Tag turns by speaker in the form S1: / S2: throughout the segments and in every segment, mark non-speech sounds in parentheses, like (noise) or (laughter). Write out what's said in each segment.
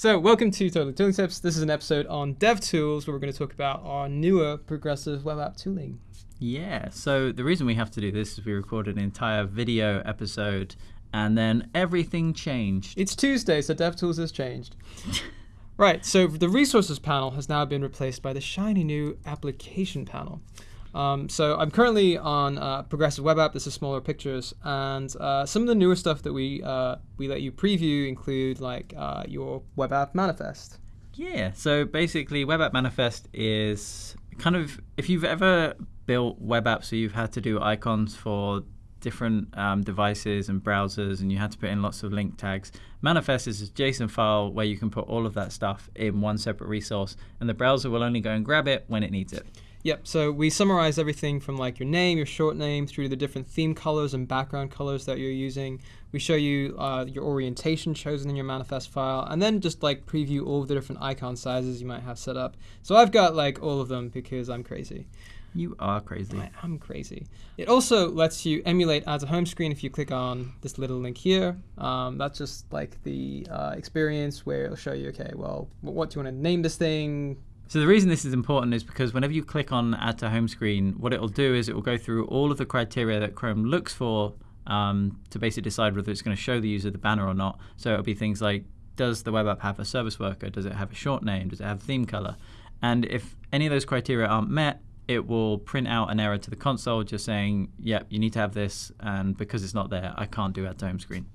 S1: So, welcome to Totally Tooling Tips. This is an episode on DevTools where we're going to talk about our newer progressive web app tooling.
S2: Yeah, so the reason we have to do this is we recorded an entire video episode and then everything changed.
S1: It's Tuesday, so DevTools has changed. (laughs) right, so the resources panel has now been replaced by the shiny new application panel. Um, so I'm currently on Progressive Web App. This is smaller pictures, and uh, some of the newer stuff that we uh, we let you preview include like uh, your Web App Manifest.
S2: Yeah, so basically, Web App Manifest is kind of if you've ever built web apps, so you've had to do icons for different um, devices and browsers, and you had to put in lots of link tags. Manifest is a JSON file where you can put all of that stuff in one separate resource, and the browser will only go and grab it when it needs it.
S1: Yep, so we summarize everything from like your name, your short name, through to the different theme colors and background colors that you're using. We show you uh, your orientation chosen in your manifest file, and then just like preview all the different icon sizes you might have set up. So I've got like all of them because I'm crazy.
S2: You are crazy.
S1: I am crazy. It also lets you emulate as a home screen if you click on this little link here. Um, that's just like the uh, experience where it'll show you, okay, well, what do you want to name this thing?
S2: So the reason this is important is because whenever you click on Add to Home Screen, what it will do is it will go through all of the criteria that Chrome looks for um, to basically decide whether it's going to show the user the banner or not. So it'll be things like, does the web app have a service worker? Does it have a short name? Does it have theme color? And if any of those criteria aren't met, it will print out an error to the console just saying, yep, you need to have this, and because it's not there, I can't do Add to Home Screen.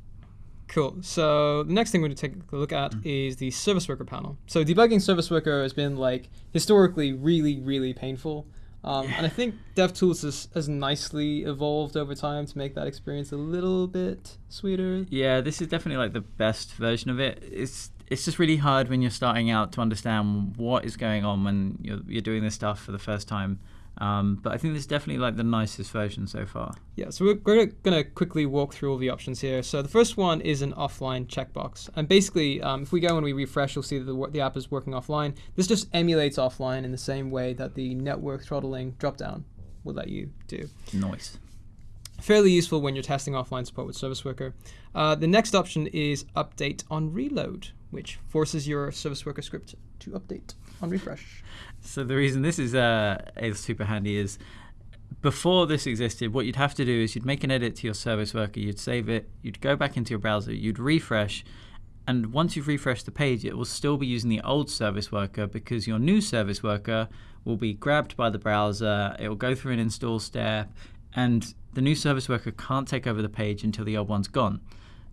S1: Cool. So the next thing we're going to take a look at mm. is the service worker panel. So debugging service worker has been like historically really, really painful. Um, yeah. And I think DevTools has, has nicely evolved over time to make that experience a little bit sweeter.
S2: Yeah, this is definitely like the best version of it. It's it's just really hard when you're starting out to understand what is going on when you're, you're doing this stuff for the first time. Um, but I think this is definitely like the nicest version so far.
S1: Yeah, so we're going to quickly walk through all the options here. So the first one is an offline checkbox. And basically, um, if we go and we refresh, you'll see that the, the app is working offline. This just emulates offline in the same way that the network throttling dropdown will let you do.
S2: Nice.
S1: Fairly useful when you're testing offline support with Service Worker. Uh, the next option is update on reload, which forces your Service Worker script to update on refresh.
S2: So the reason this is uh, is super handy is before this existed, what you'd have to do is you'd make an edit to your service worker, you'd save it, you'd go back into your browser, you'd refresh, and once you've refreshed the page, it will still be using the old service worker because your new service worker will be grabbed by the browser, it will go through an install step, and the new service worker can't take over the page until the old one's gone.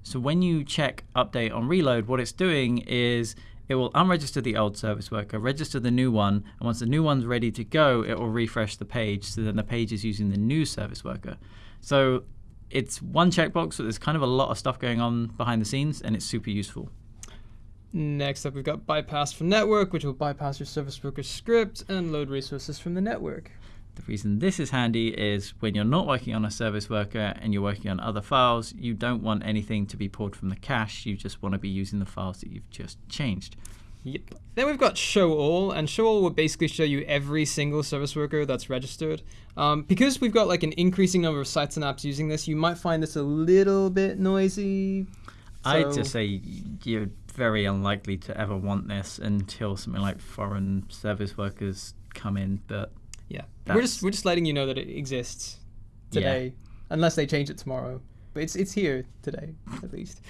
S2: So when you check update on reload, what it's doing is it will unregister the old service worker, register the new one, and once the new one's ready to go, it will refresh the page so then the page is using the new service worker. So it's one checkbox, but there's kind of a lot of stuff going on behind the scenes, and it's super useful.
S1: Next up, we've got bypass from network, which will bypass your service worker script and load resources from the network.
S2: The reason this is handy is when you're not working on a service worker and you're working on other files, you don't want anything to be pulled from the cache. You just want to be using the files that you've just changed.
S1: Yep. Then we've got show all, and show all will basically show you every single service worker that's registered. Um, because we've got like an increasing number of sites and apps using this, you might find this a little bit noisy.
S2: So I'd just say you're very unlikely to ever want this until something like foreign service workers come in, but
S1: yeah, we're just we're just letting you know that it exists today, yeah. unless they change it tomorrow. But it's it's here today at least.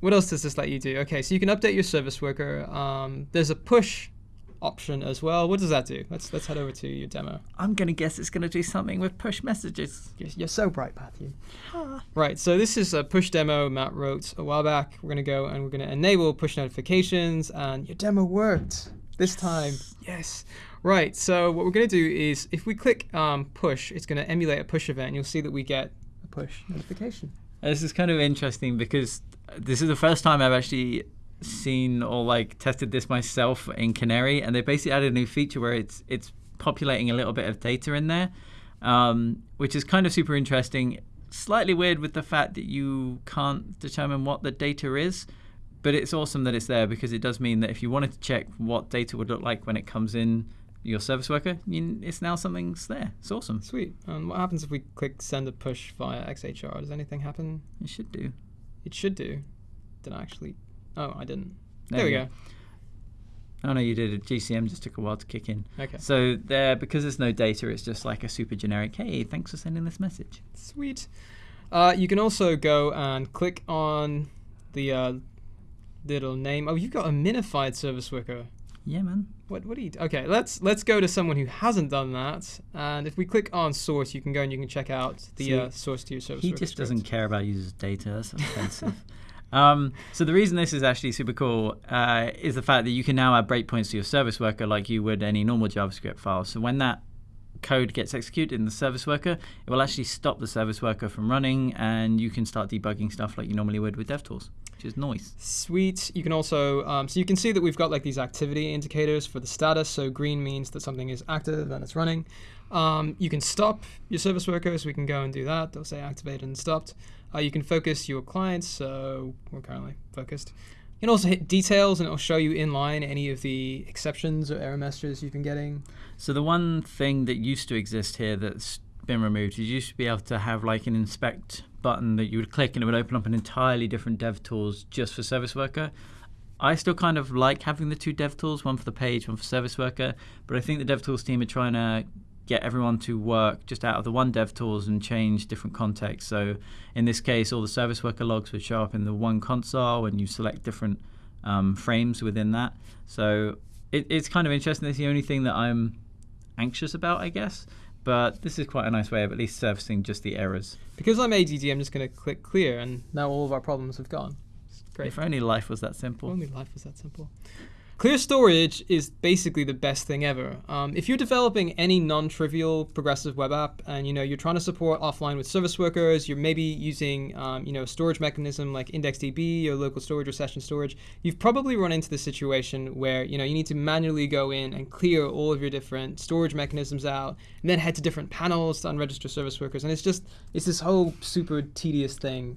S1: What else does this let you do? Okay, so you can update your service worker. Um, there's a push option as well. What does that do? Let's let's head over to your demo.
S2: I'm gonna guess it's gonna do something with push messages.
S1: You're, you're so bright, Matthew. right. So this is a push demo Matt wrote a while back. We're gonna go and we're gonna enable push notifications, and your demo worked this time. Yes. Right, so what we're going to do is if we click um, push, it's going to emulate a push event, and you'll see that we get a push notification.
S2: This is kind of interesting because this is the first time I've actually seen or like tested this myself in Canary, and they basically added a new feature where it's it's populating a little bit of data in there, um, which is kind of super interesting. Slightly weird with the fact that you can't determine what the data is, but it's awesome that it's there because it does mean that if you wanted to check what data would look like when it comes in your service worker, you, it's now something's there. It's awesome.
S1: Sweet. And what happens if we click send a push via XHR? Does anything happen?
S2: It should do.
S1: It should do. Did I actually? Oh, I didn't. There, there we go. go.
S2: Oh no, you did it. GCM just took a while to kick in.
S1: Okay.
S2: So there, because there's no data, it's just like a super generic. Hey, thanks for sending this message.
S1: Sweet. Uh, you can also go and click on the uh, little name. Oh, you've got a minified service worker.
S2: Yeah, man.
S1: What what do you? Okay, let's let's go to someone who hasn't done that. And if we click on source, you can go and you can check out the
S2: See,
S1: uh, source to your service. Worker.
S2: He just
S1: script.
S2: doesn't care about users' data. That's offensive. (laughs) um, so the reason this is actually super cool uh, is the fact that you can now add breakpoints to your service worker like you would any normal JavaScript file. So when that code gets executed in the service worker, it will actually stop the service worker from running, and you can start debugging stuff like you normally would with DevTools, which is nice.
S1: Sweet. You can also, um, so you can see that we've got like these activity indicators for the status. So green means that something is active and it's running. Um, you can stop your service worker, so we can go and do that. They'll say activated and stopped. Uh, you can focus your clients, so we're currently focused. You can also hit details, and it'll show you in line any of the exceptions or error messages you've been getting.
S2: So the one thing that used to exist here that's been removed is you used to be able to have like an inspect button that you would click and it would open up an entirely different dev tools just for service worker. I still kind of like having the two dev tools, one for the page, one for service worker, but I think the dev tools team are trying to get everyone to work just out of the one dev tools and change different contexts. So in this case, all the service worker logs would show up in the one console and you select different um, frames within that. So it, it's kind of interesting. It's the only thing that I'm anxious about, I guess. But this is quite a nice way of at least surfacing just the errors.
S1: Because I'm ADD, I'm just going to click clear, and now all of our problems have gone. It's great.
S2: If only life was that simple.
S1: If Only life was that simple. Clear storage is basically the best thing ever. Um, if you're developing any non-trivial progressive web app, and you know you're trying to support offline with service workers, you're maybe using um, you know a storage mechanism like IndexedDB or local storage or session storage, you've probably run into the situation where you know you need to manually go in and clear all of your different storage mechanisms out, and then head to different panels to unregister service workers, and it's just it's this whole super tedious thing.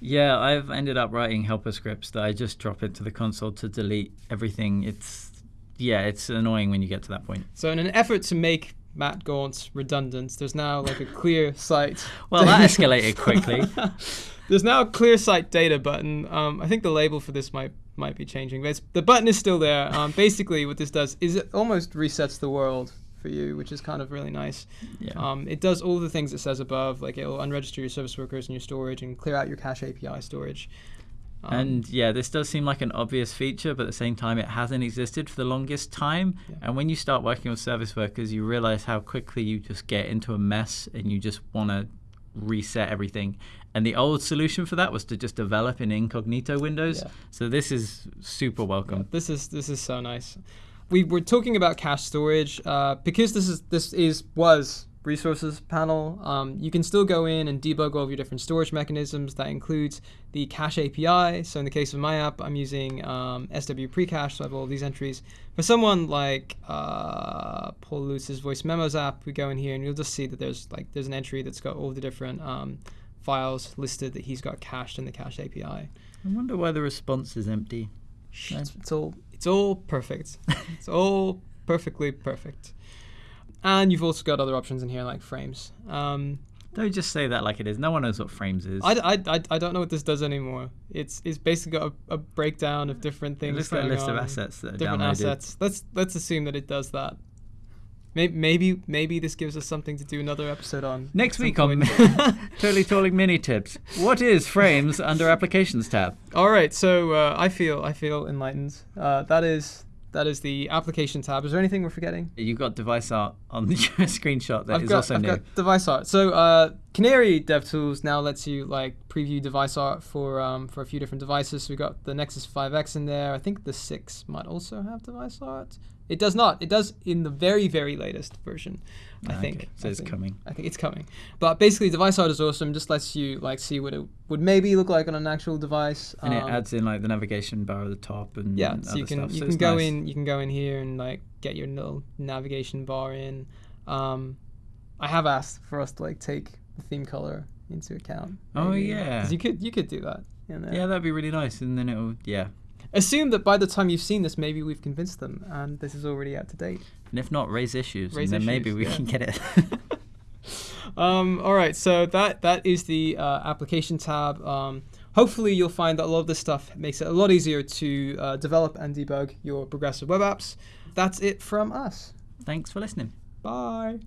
S2: Yeah, I've ended up writing helper scripts that I just drop into the console to delete everything. It's yeah, it's annoying when you get to that point.
S1: So in an effort to make Matt Gaunt redundant, there's now like a clear site. (laughs)
S2: Well, that escalated quickly. (laughs)
S1: there's now a clear site data button. Um, I think the label for this might might be changing, but it's, the button is still there. Um, basically, what this does is it almost resets the world for you, which is kind of really nice.
S2: Yeah.
S1: Um, it does all the things it says above, like it'll unregister your service workers and your storage and clear out your cache API storage. Um,
S2: and yeah, this does seem like an obvious feature, but at the same time, it hasn't existed for the longest time.
S1: Yeah.
S2: And when you start working with service workers, you realize how quickly you just get into a mess and you just want to reset everything. And the old solution for that was to just develop in incognito windows.
S1: Yeah.
S2: So this is super welcome.
S1: This is this is so nice. We were talking about cache storage uh, because this is this is was resources panel. Um, you can still go in and debug all of your different storage mechanisms. That includes the cache API. So in the case of my app, I'm using um, SW precache, so I have all of these entries. For someone like uh, Paul Lewis's voice memos app, we go in here and you'll just see that there's like there's an entry that's got all the different um, files listed that he's got cached in the cache API.
S2: I wonder why the response is empty. No.
S1: It's, it's all it's all perfect. (laughs) it's all perfectly perfect. And you've also got other options in here like frames. Um,
S2: Don't just say that like it is. No one knows what frames is.
S1: I, I, I, I don't know what this does anymore. It's it's basically got a, a breakdown of different
S2: it
S1: things.
S2: looks like a list of assets that are
S1: Different
S2: downloaded.
S1: assets. Let's let's assume that it does that. Maybe maybe maybe this gives us something to do another episode on.
S2: Next week on. (laughs) Totally Talking Mini Tips. What is frames under Applications tab?
S1: All right, so uh, I feel I feel enlightened. Uh, that is that is the application tab. Is there anything we're forgetting?
S2: You've got device art on the (laughs) screenshot that is
S1: I've got,
S2: also
S1: I've
S2: new.
S1: got device art. So uh, Canary DevTools now lets you like preview device art for um, for a few different devices. So we got the Nexus 5X in there. I think the 6 might also have device art. It does not. It does in the very very latest version. I
S2: Ah,
S1: think.
S2: So
S1: I
S2: it's
S1: think.
S2: coming.
S1: I think it's coming. But basically, device art is awesome. Just lets you like see what it would maybe look like on an actual device.
S2: And it
S1: Um,
S2: adds in like the navigation bar at the top and
S1: yeah,
S2: other
S1: so you can
S2: stuff.
S1: you
S2: so
S1: can go
S2: nice.
S1: in you can go in here and like get your little navigation bar in. Um, I have asked for us to like take the theme color into account.
S2: Oh,
S1: maybe.
S2: yeah.
S1: 'Cause you could you could do that. in there.
S2: Yeah, that'd be really nice. And then it'll yeah.
S1: Assume that by the time you've seen this, maybe we've convinced them, and this is already out to date.
S2: And if not, raise issues.
S1: Raise
S2: and then maybe
S1: issues,
S2: we
S1: yeah.
S2: can get it. (laughs) (laughs)
S1: Um, all right, so that that is the uh, application tab. Um, hopefully you'll find that a lot of this stuff makes it a lot easier to uh, develop and debug your progressive web apps. That's it from us.
S2: Thanks for listening.
S1: Bye.